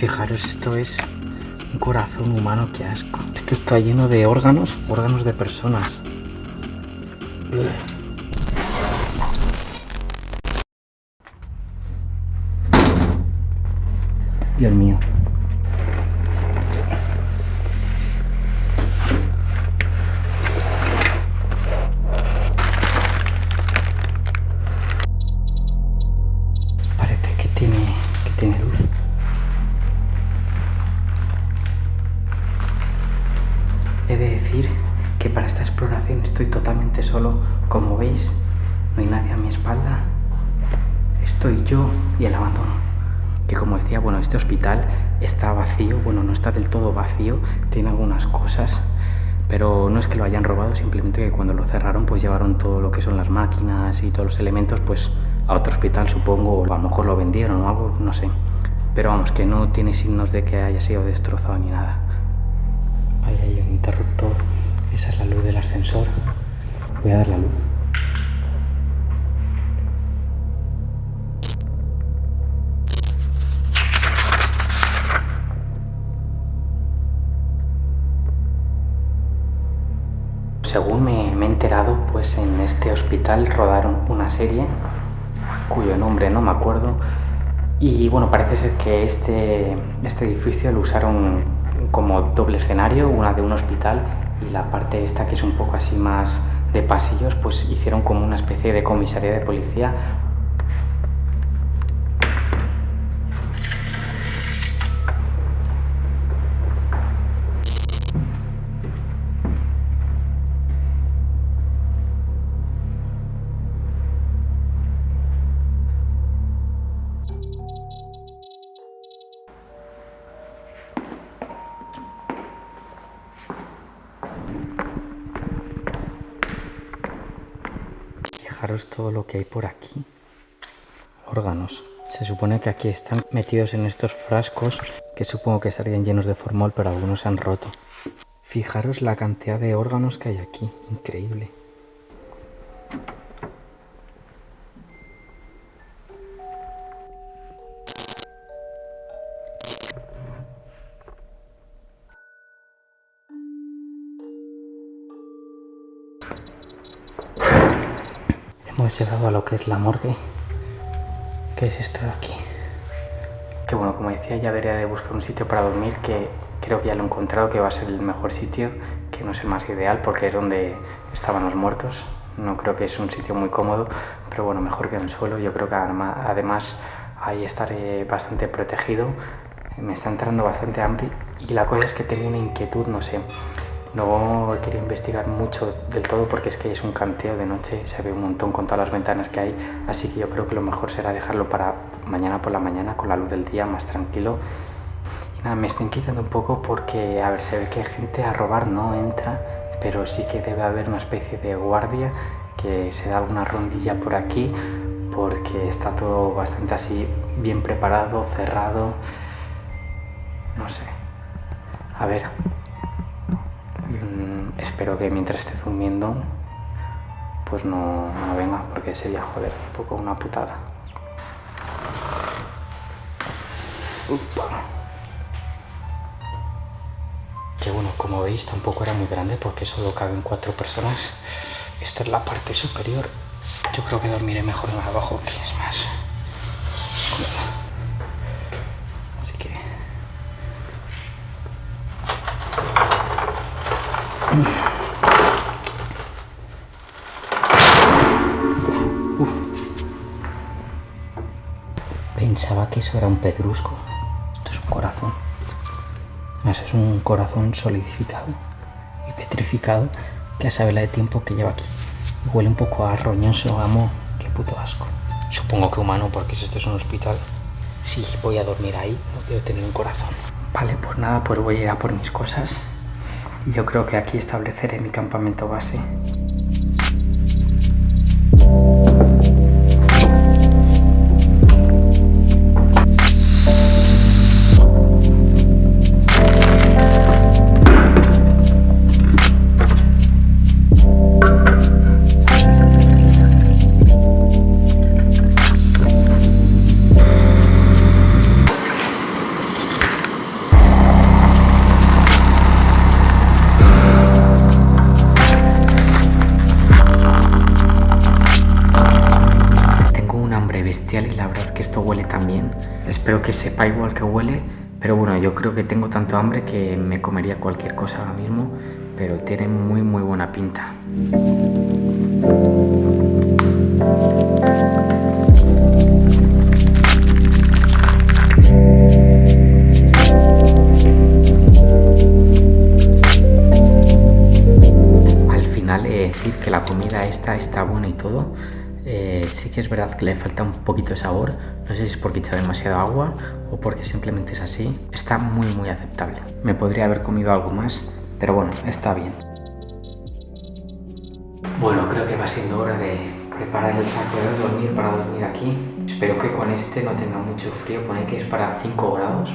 Fijaros, esto es un corazón humano, qué asco. Esto está lleno de órganos, órganos de personas. Dios mío. Bueno, no está del todo vacío. Tiene algunas cosas. Pero no es que lo hayan robado, simplemente que cuando lo cerraron pues llevaron todo lo que son las máquinas y todos los elementos pues a otro hospital supongo, o a lo mejor lo vendieron o algo, no sé. Pero vamos, que no tiene signos de que haya sido destrozado ni nada. Ahí hay un interruptor, esa es la luz del ascensor. Voy a dar la luz. Pues en este hospital rodaron una serie cuyo nombre no me acuerdo. Y bueno, parece ser que este, este edificio lo usaron como doble escenario, una de un hospital y la parte esta que es un poco así más de pasillos, pues hicieron como una especie de comisaría de policía Fijaros todo lo que hay por aquí. Órganos. Se supone que aquí están metidos en estos frascos que supongo que estarían llenos de formol, pero algunos se han roto. Fijaros la cantidad de órganos que hay aquí. Increíble. Hemos llegado a lo que es la morgue. ¿Qué es esto de aquí? Que bueno, como decía, ya debería de buscar un sitio para dormir que creo que ya lo he encontrado, que va a ser el mejor sitio, que no es el más ideal porque es donde estaban los muertos. No creo que es un sitio muy cómodo, pero bueno, mejor que en el suelo. Yo creo que además ahí estaré bastante protegido. Me está entrando bastante hambre y la cosa es que tengo una inquietud, no sé. No querido investigar mucho del todo porque es que es un canteo de noche, se ve un montón con todas las ventanas que hay, así que yo creo que lo mejor será dejarlo para mañana por la mañana con la luz del día, más tranquilo. Y nada, me está inquietando un poco porque, a ver, se ve que gente a robar no entra, pero sí que debe haber una especie de guardia que se da alguna rondilla por aquí porque está todo bastante así bien preparado, cerrado, no sé. A ver, espero que mientras esté durmiendo pues no, no venga porque sería joder un poco una putada Upa. que bueno como veis tampoco era muy grande porque solo caben cuatro personas esta es la parte superior yo creo que dormiré mejor en abajo que es más así que. Que eso era un pedrusco. Esto es un corazón. Eso es un corazón solidificado y petrificado que a saber la de tiempo que lleva aquí. Y huele un poco a roñoso, amo. Qué puto asco. Supongo que humano porque si esto es un hospital. Si voy a dormir ahí, no quiero tener un corazón. Vale, pues nada, pues voy a ir a por mis cosas. Y yo creo que aquí estableceré mi campamento base. Espero que sepa igual que huele, pero bueno, yo creo que tengo tanto hambre que me comería cualquier cosa ahora mismo, pero tiene muy muy buena pinta. Al final he de decir que la comida esta está buena y todo, eh, sí que es verdad que le falta un poquito de sabor. No sé si es porque he echado demasiado agua o porque simplemente es así. Está muy muy aceptable. Me podría haber comido algo más, pero bueno, está bien. Bueno, creo que va siendo hora de preparar el saco de dormir para dormir aquí. Espero que con este no tenga mucho frío. Pone que es para 5 grados.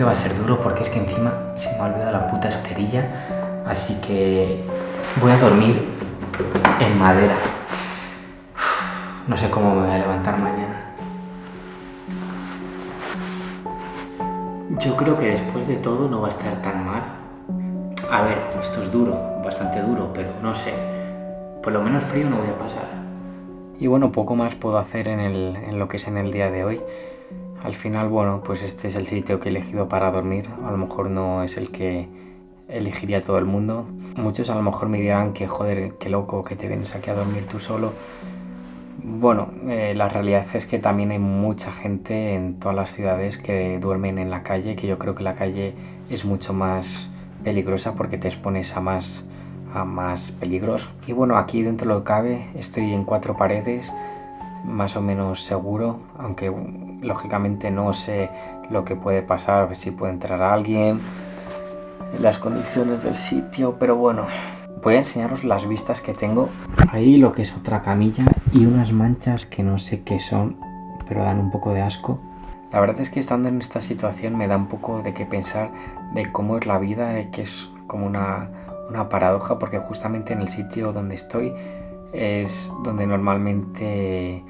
Que va a ser duro porque es que encima se me ha olvidado la puta esterilla. Así que voy a dormir en madera. No sé cómo me voy a levantar mañana. Yo creo que después de todo no va a estar tan mal. A ver, esto es duro, bastante duro, pero no sé. Por lo menos frío no voy a pasar. Y bueno, poco más puedo hacer en, el, en lo que es en el día de hoy. Al final, bueno, pues este es el sitio que he elegido para dormir. A lo mejor no es el que elegiría todo el mundo. Muchos a lo mejor me dirán que joder, qué loco que te vienes aquí a dormir tú solo. Bueno, eh, la realidad es que también hay mucha gente en todas las ciudades que duermen en la calle, que yo creo que la calle es mucho más peligrosa porque te expones a más, a más peligros. Y bueno, aquí dentro lo que cabe, estoy en cuatro paredes, más o menos seguro, aunque lógicamente no sé lo que puede pasar, si puede entrar alguien, las condiciones del sitio, pero bueno, voy a enseñaros las vistas que tengo. Ahí lo que es otra camilla y unas manchas que no sé qué son, pero dan un poco de asco. La verdad es que estando en esta situación me da un poco de qué pensar de cómo es la vida, que es como una, una paradoja, porque justamente en el sitio donde estoy es donde normalmente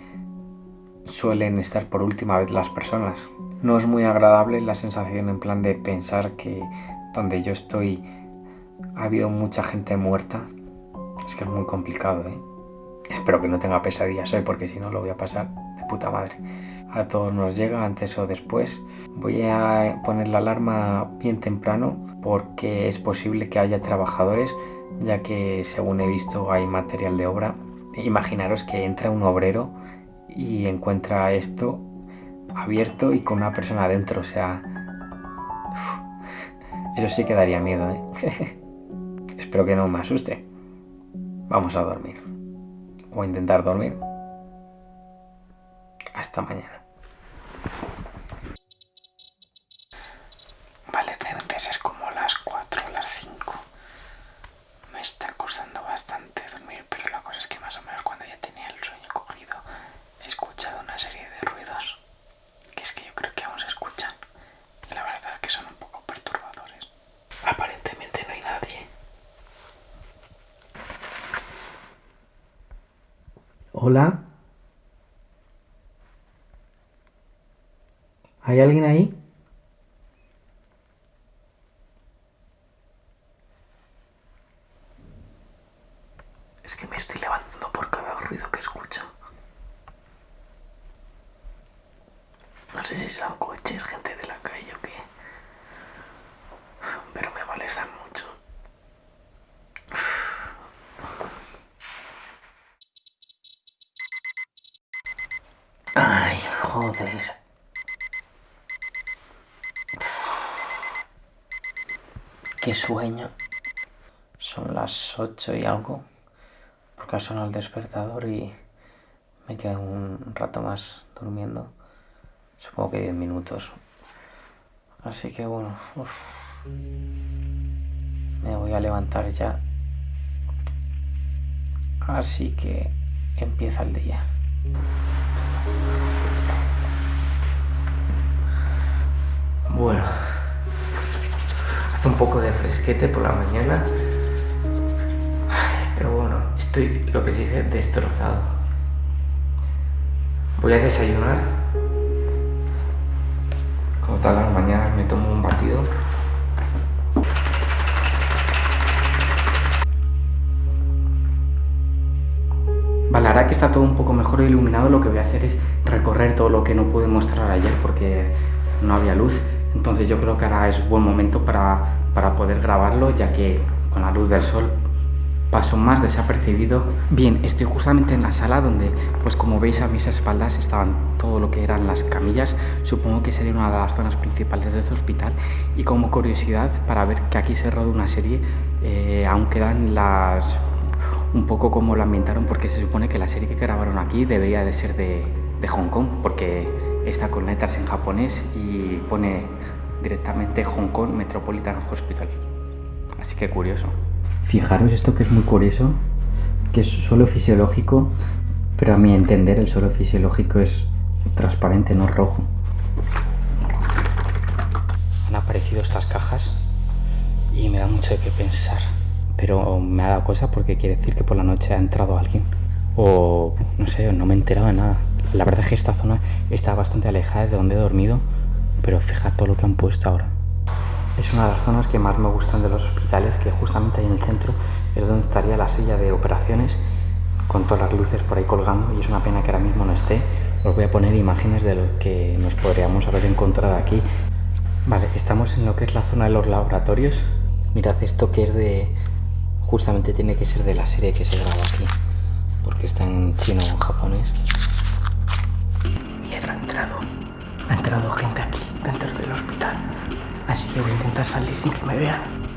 suelen estar por última vez las personas. No es muy agradable la sensación en plan de pensar que donde yo estoy ha habido mucha gente muerta. Es que es muy complicado, ¿eh? Espero que no tenga pesadillas hoy porque si no lo voy a pasar de puta madre. A todos nos llega antes o después. Voy a poner la alarma bien temprano porque es posible que haya trabajadores ya que según he visto hay material de obra. Imaginaros que entra un obrero y encuentra esto abierto y con una persona adentro, o sea... eso sí que daría miedo, ¿eh? Espero que no me asuste. Vamos a dormir. O intentar dormir. Hasta mañana. Vale, deben de ser como las 4 o las 5. Me está costando bastante dormir, pero la cosa es que más o menos cuando ya tenía el sueño cogido he escuchado una serie de ruidos que es que yo creo que aún se escuchan. Y la verdad es que son un poco perturbadores. Aparentemente no hay nadie. Hola. ¿Hay alguien ahí? Es que me estoy levantando por cada ruido que escucho. No sé si son coches, gente de la calle o qué. Pero me molestan mucho. Ay, joder. Qué sueño. Son las 8 y algo. Porque ha sonado el despertador y me quedo un rato más durmiendo. Supongo que 10 minutos. Así que bueno, me voy a levantar ya. Así que empieza el día. Bueno, hace un poco de fresquete por la mañana, pero bueno, estoy lo que se dice destrozado. Voy a desayunar. Como todas las mañanas me tomo un batido. ahora que está todo un poco mejor iluminado, lo que voy a hacer es recorrer todo lo que no pude mostrar ayer porque no había luz. Entonces yo creo que ahora es buen momento para, para poder grabarlo, ya que con la luz del sol paso más desapercibido. Bien, estoy justamente en la sala donde, pues como veis a mis espaldas estaban todo lo que eran las camillas. Supongo que sería una de las zonas principales de este hospital. Y como curiosidad, para ver que aquí se rodó una serie, eh, aún quedan las... un poco como lo ambientaron, porque se supone que la serie que grabaron aquí debería de ser de, de Hong Kong, porque está con letras en japonés y pone directamente Hong Kong Metropolitan Hospital. Así que curioso. Fijaros esto que es muy curioso, que es suelo fisiológico, pero a mi entender el suelo fisiológico es transparente, no rojo. Han aparecido estas cajas y me da mucho de qué pensar, pero me ha dado cosa porque quiere decir que por la noche ha entrado alguien o no sé, no me he enterado de nada. La verdad es que esta zona está bastante alejada de donde he dormido, pero fíjate todo lo que han puesto ahora. Es una de las zonas que más me gustan de los hospitales, que justamente ahí en el centro es donde estaría la silla de operaciones con todas las luces por ahí colgando y es una pena que ahora mismo no esté. Os voy a poner imágenes de lo que nos podríamos haber encontrado aquí. Vale, estamos en lo que es la zona de los laboratorios. Mirad esto que es de... justamente tiene que ser de la serie que se graba aquí, porque está en chino o en japonés. Ha entrado gente aquí, dentro del hospital. Así que voy a intentar salir sin que me vean.